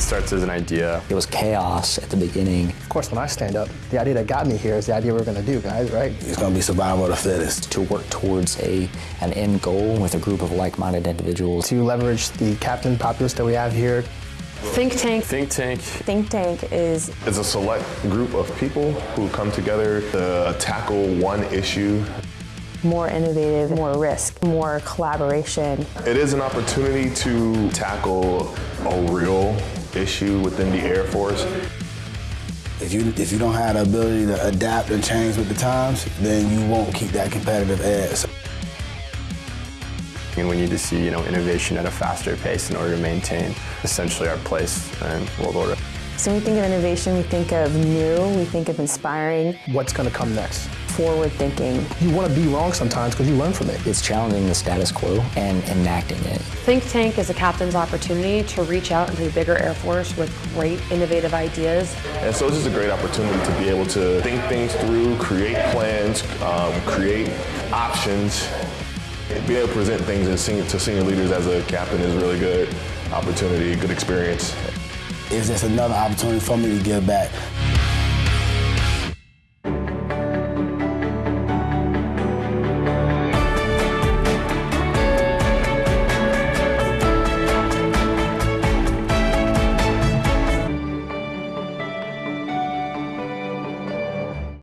starts as an idea. It was chaos at the beginning. Of course, when I stand up, the idea that got me here is the idea we're going to do, guys, right? It's going to be survival of the fittest. To work towards a an end goal with a group of like-minded individuals. To leverage the captain populace that we have here. Think Tank. Think Tank. Think Tank is... It's a select group of people who come together to tackle one issue more innovative, more risk, more collaboration. It is an opportunity to tackle a real issue within the Air Force. If you, if you don't have the ability to adapt and change with the times, then you won't keep that competitive edge. And we need to see you know, innovation at a faster pace in order to maintain essentially our place in world order. So when we think of innovation, we think of new, we think of inspiring. What's going to come next? Forward thinking. You want to be wrong sometimes because you learn from it. It's challenging the status quo and enacting it. Think Tank is a captain's opportunity to reach out into the bigger Air Force with great innovative ideas. And so it's just a great opportunity to be able to think things through, create plans, um, create options, be able to present things to senior leaders as a captain is really good opportunity, good experience. It's just another opportunity for me to give back.